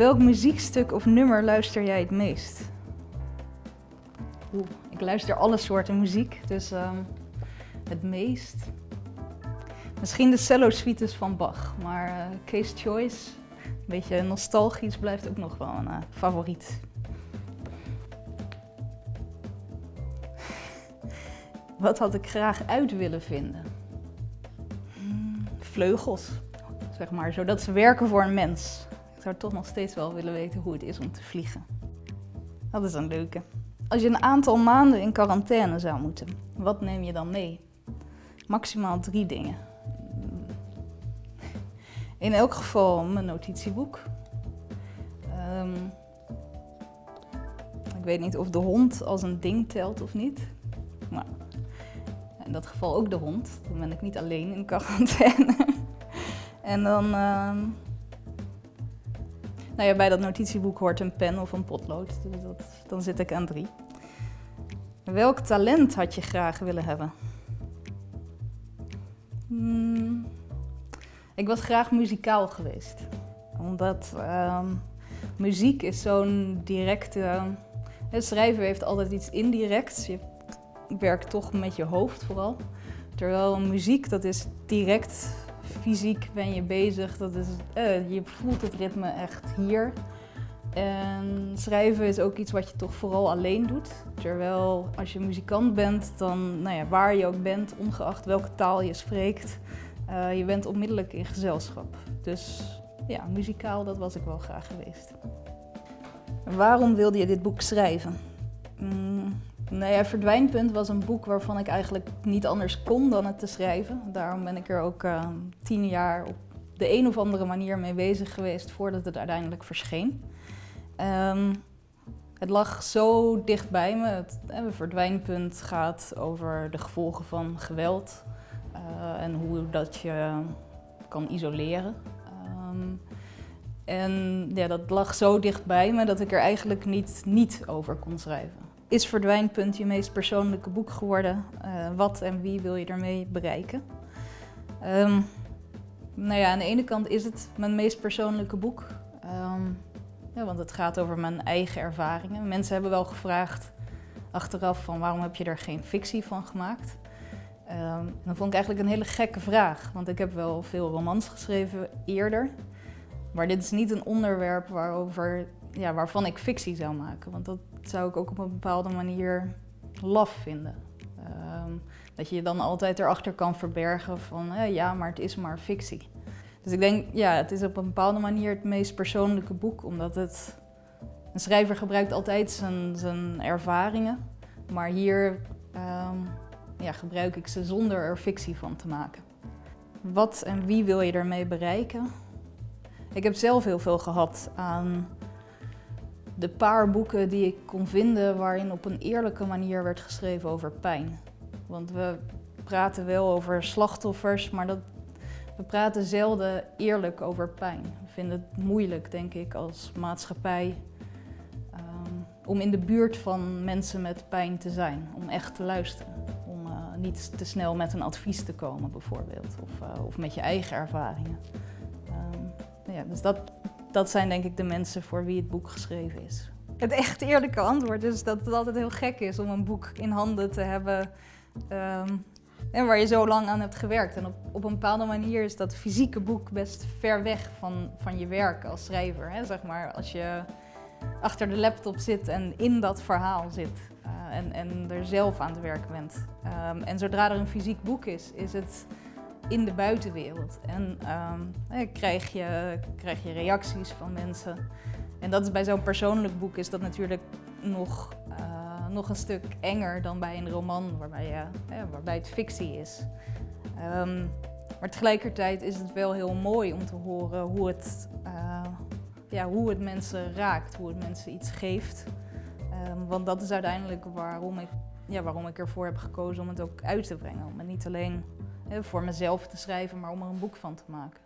welk muziekstuk of nummer luister jij het meest? Oeh, ik luister alle soorten muziek, dus ehm, het meest. Misschien de cello suites van Bach, maar uh, Case Choice, een beetje nostalgisch, blijft ook nog wel een uh, favoriet. Wat had ik graag uit willen vinden? Hmm, vleugels, zeg maar, zodat ze werken voor een mens. Ik zou toch nog steeds wel willen weten hoe het is om te vliegen. Dat is een leuke. Als je een aantal maanden in quarantaine zou moeten, wat neem je dan mee? Maximaal drie dingen. In elk geval mijn notitieboek. Um, ik weet niet of de hond als een ding telt of niet. Maar in dat geval ook de hond. Dan ben ik niet alleen in quarantaine. en dan... Uh, nou ja, bij dat notitieboek hoort een pen of een potlood. Dus dat, dan zit ik aan drie. Welk talent had je graag willen hebben? Hmm, ik was graag muzikaal geweest. Omdat uh, muziek is zo'n directe... Het schrijven heeft altijd iets indirects. Je werkt toch met je hoofd vooral. Terwijl muziek, dat is direct fysiek ben je bezig. Dat is, uh, je voelt het ritme echt hier. En schrijven is ook iets wat je toch vooral alleen doet. Terwijl als je muzikant bent, dan nou ja, waar je ook bent, ongeacht welke taal je spreekt, uh, je bent onmiddellijk in gezelschap. Dus ja, muzikaal, dat was ik wel graag geweest. Waarom wilde je dit boek schrijven? Nou ja, Verdwijnpunt was een boek waarvan ik eigenlijk niet anders kon dan het te schrijven. Daarom ben ik er ook uh, tien jaar op de een of andere manier mee bezig geweest voordat het uiteindelijk verscheen. Um, het lag zo dicht bij me. Het, het verdwijnpunt gaat over de gevolgen van geweld uh, en hoe dat je kan isoleren. Um, en ja, dat lag zo dicht bij me dat ik er eigenlijk niet, niet over kon schrijven. Is Verdwijnpunt je meest persoonlijke boek geworden? Uh, wat en wie wil je ermee bereiken? Um, nou ja, aan de ene kant is het mijn meest persoonlijke boek. Um, ja, want het gaat over mijn eigen ervaringen. Mensen hebben wel gevraagd achteraf van waarom heb je er geen fictie van gemaakt? Um, dan vond ik eigenlijk een hele gekke vraag, want ik heb wel veel romans geschreven eerder. Maar dit is niet een onderwerp waarover, ja, waarvan ik fictie zou maken. Want dat zou ik ook op een bepaalde manier laf vinden. Um, dat je je dan altijd erachter kan verbergen van ja, maar het is maar fictie. Dus ik denk, ja, het is op een bepaalde manier het meest persoonlijke boek, omdat het... Een schrijver gebruikt altijd zijn, zijn ervaringen, maar hier um, ja, gebruik ik ze zonder er fictie van te maken. Wat en wie wil je ermee bereiken? Ik heb zelf heel veel gehad aan de paar boeken die ik kon vinden waarin op een eerlijke manier werd geschreven over pijn. Want we praten wel over slachtoffers, maar dat we praten zelden eerlijk over pijn. We vinden het moeilijk, denk ik, als maatschappij um, om in de buurt van mensen met pijn te zijn. Om echt te luisteren. Om uh, niet te snel met een advies te komen, bijvoorbeeld. Of, uh, of met je eigen ervaringen. Um, ja, dus dat, dat zijn denk ik de mensen voor wie het boek geschreven is. Het echt eerlijke antwoord is dat het altijd heel gek is om een boek in handen te hebben um, en waar je zo lang aan hebt gewerkt. En op, op een bepaalde manier is dat fysieke boek best ver weg van, van je werk als schrijver. Hè? Zeg maar, als je achter de laptop zit en in dat verhaal zit uh, en, en er zelf aan het werk bent. Um, en zodra er een fysiek boek is, is het in de buitenwereld. En um, krijg, je, krijg je reacties van mensen. En dat is bij zo'n persoonlijk boek is dat natuurlijk nog uh, nog een stuk enger dan bij een roman waarbij, ja, waarbij het fictie is. Um, maar tegelijkertijd is het wel heel mooi om te horen hoe het, ja, hoe het mensen raakt, hoe het mensen iets geeft. Um, want dat is uiteindelijk waarom ik, ja, waarom ik ervoor heb gekozen om het ook uit te brengen. Om het niet alleen voor mezelf te schrijven, maar om er een boek van te maken.